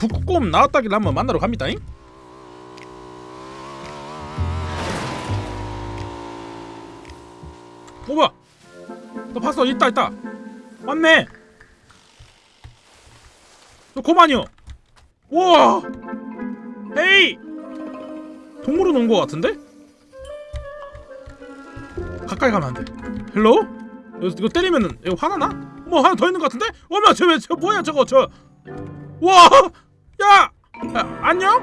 북극곰 나왔다길래 한번 만나러 갑니다 잉. 오봐, 너 봤어? 있다 있다. 왔네. 저 곰 아니요. 우와. Hey. 동물원 온거 같은데? 가까이 가면 안 돼. Hello? 이거, 이거 때리면은 이거 화나나? 뭐 하나 더 있는 거 같은데? 어머 저왜 저 뭐야 저거 저. 와! 야! 야 안녕?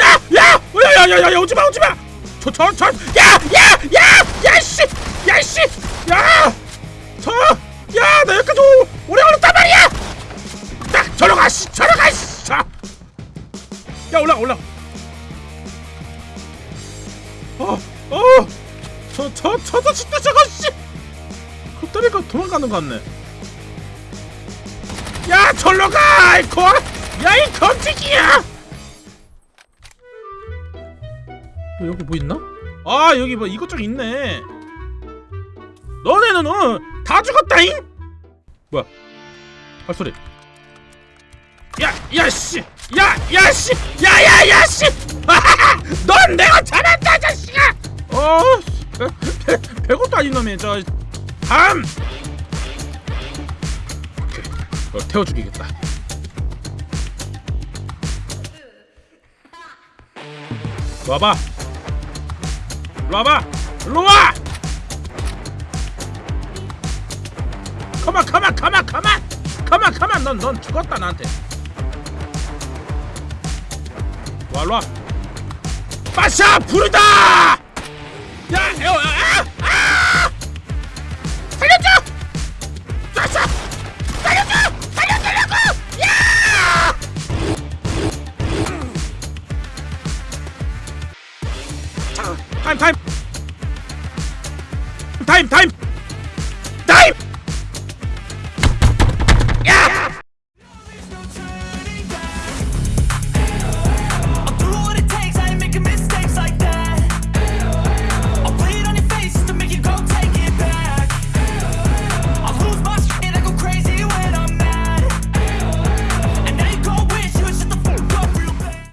야! 야! 야! 야! 야! 야! 오지 마! 오지 마! 저, 저, 저! 야! 야! 야! 야! 씨! 야! 씨! 야! 저! 야! 나 여기까지 오, 오래 걸렸단 말이야! 야! 저러 가! 씨! 저러 가! 씨! 자! 야! 올라 올라! 어! 어! 저, 저, 저도 진짜 저거 씨! 헛다리가 도망가는 거 같네 야! 절로 가! 이 거! 야! 이 검지기야! 어, 여기 뭐 있나? 아 여기 뭐 이것저것 있네 너네는 어, 다 죽었다잉? 뭐야 발소리 야 야씨 야 야씨 야야야씨 넌 내가 잘한 별것도 아닌 놈이 저 다음 오케이 어, 태워 죽이겠다. 와봐. 와봐. 일로 와! 가만 가만 가만 가만! 가만 가만! 넌 넌 죽었다 나한테. 와 와. 빠샤 부르다 time, time! Time, time!